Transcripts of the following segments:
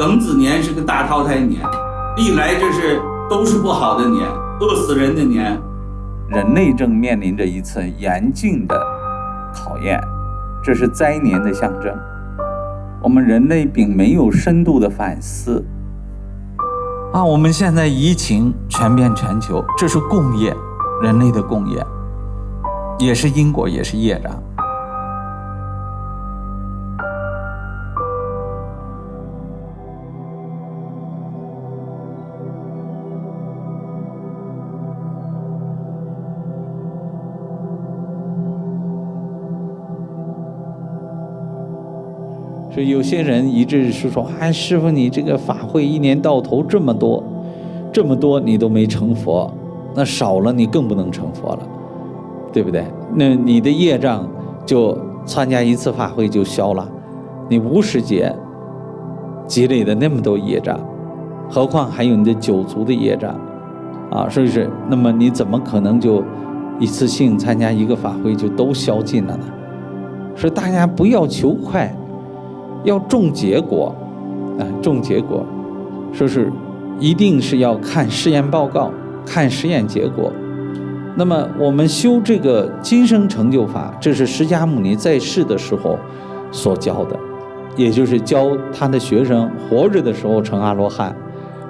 庚子年是个大淘汰年，历来这是都是不好的年，饿死人的年。人类正面临着一次严峻的考验，这是灾年的象征。我们人类并没有深度的反思。啊，我们现在疫情传遍全球，这是共业，人类的共业，也是因果，也是业障。所以有些人一直是说：“哎，师傅，你这个法会一年到头这么多，这么多你都没成佛，那少了你更不能成佛了，对不对？那你的业障就参加一次法会就消了，你无始劫积累的那么多业障，何况还有你的九族的业障啊，是不是？那么你怎么可能就一次性参加一个法会就都消尽了呢？所以大家不要求快。”要重结果，啊，重结果，说是一定是要看试验报告，看实验结果。那么我们修这个今生成就法，这是释迦牟尼在世的时候所教的，也就是教他的学生活着的时候成阿罗汉，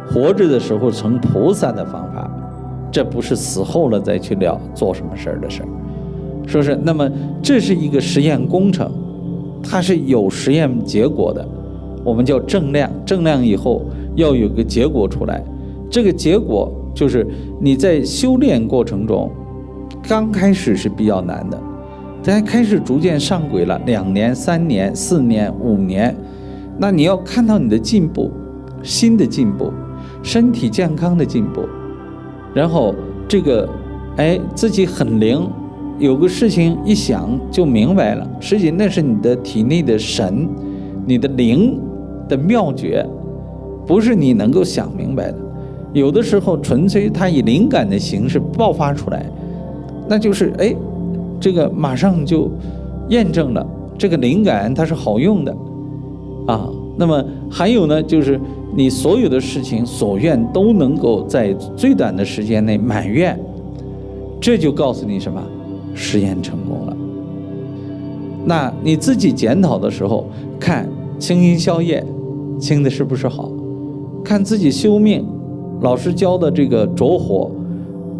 活着的时候成菩萨的方法。这不是死后了再去了做什么事儿的事儿。说是那么这是一个实验工程。它是有实验结果的，我们叫正量，正量以后要有个结果出来。这个结果就是你在修炼过程中，刚开始是比较难的，但开始逐渐上轨了，两年、三年、四年、五年，那你要看到你的进步，新的进步，身体健康的进步，然后这个，哎，自己很灵。有个事情一想就明白了，实际那是你的体内的神，你的灵的妙诀，不是你能够想明白的。有的时候纯粹它以灵感的形式爆发出来，那就是哎，这个马上就验证了这个灵感它是好用的啊。那么还有呢，就是你所有的事情所愿都能够在最短的时间内满愿，这就告诉你什么？实验成功了，那你自己检讨的时候，看清音消业清的是不是好？看自己修命，老师教的这个着火，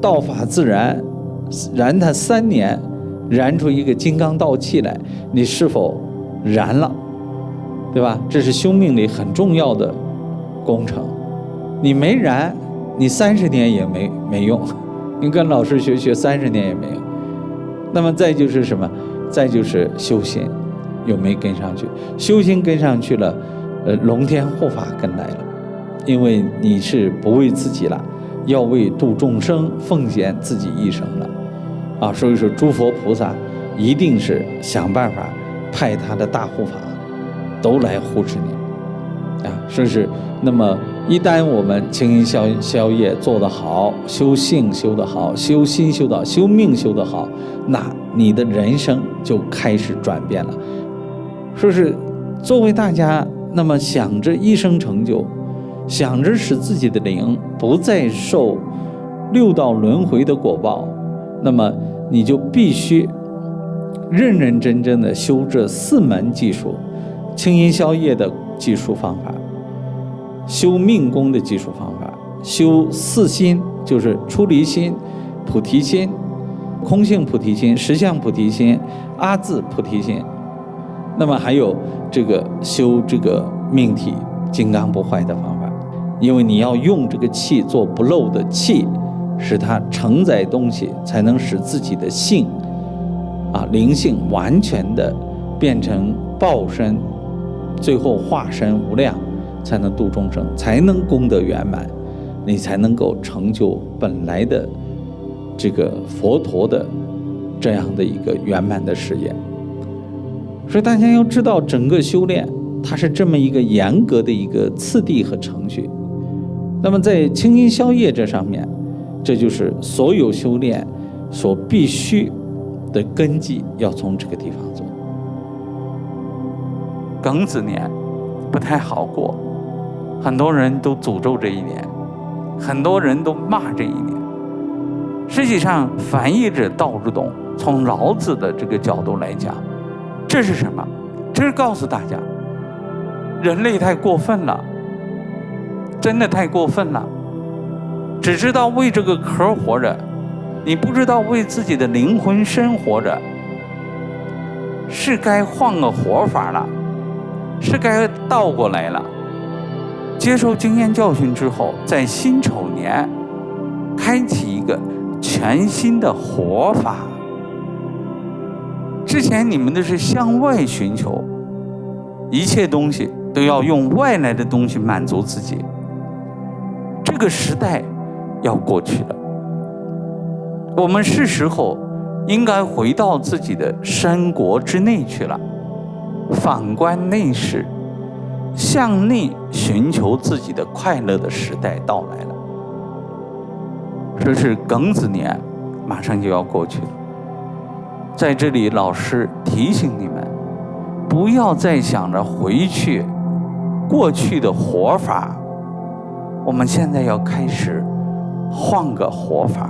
道法自然，燃它三年，燃出一个金刚道气来，你是否燃了？对吧？这是修命里很重要的工程。你没燃，你三十年也没没用。你跟老师学学三十年也没用。那么再就是什么？再就是修心，有没跟上去？修心跟上去了，呃，龙天护法跟来了，因为你是不为自己了，要为度众生奉献自己一生了，啊，所以说诸佛菩萨一定是想办法派他的大护法都来护持你，啊，说是那么。一旦我们清音消消业做得好，修性修得好，修心修得修命修得好，那你的人生就开始转变了。说是作为大家，那么想着一生成就，想着使自己的灵不再受六道轮回的果报，那么你就必须认认真真的修这四门技术，清音消业的技术方法。修命功的技术方法，修四心就是出离心、菩提心、空性菩提心、实相菩提心、阿字菩提心。那么还有这个修这个命体金刚不坏的方法，因为你要用这个气做不漏的气，使它承载东西，才能使自己的性啊灵性完全的变成报身，最后化身无量。才能度众生，才能功德圆满，你才能够成就本来的这个佛陀的这样的一个圆满的事业。所以大家要知道，整个修炼它是这么一个严格的一个次第和程序。那么在清音消业这上面，这就是所有修炼所必须的根基，要从这个地方做。庚子年不太好过。很多人都诅咒这一年，很多人都骂这一年。实际上，翻译者道之动从老子的这个角度来讲，这是什么？这是告诉大家，人类太过分了，真的太过分了，只知道为这个壳活着，你不知道为自己的灵魂生活着，是该换个活法了，是该倒过来了。接受经验教训之后，在辛丑年开启一个。全新的活法。之前你们都是向外寻求，一切东西都要用外来的东西满足自己。这个时代要过去了，我们是时候应该回到自己的山国之内去了，反观内视，向内寻求自己的快乐的时代到来了。这是庚子年，马上就要过去了。在这里，老师提醒你们，不要再想着回去过去的活法。我们现在要开始换个活法，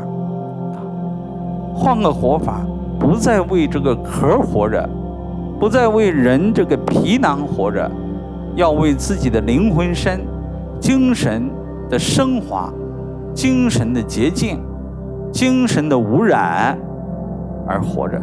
换个活法，不再为这个壳活着，不再为人这个皮囊活着，要为自己的灵魂身、精神的升华。精神的洁净，精神的污染而活着。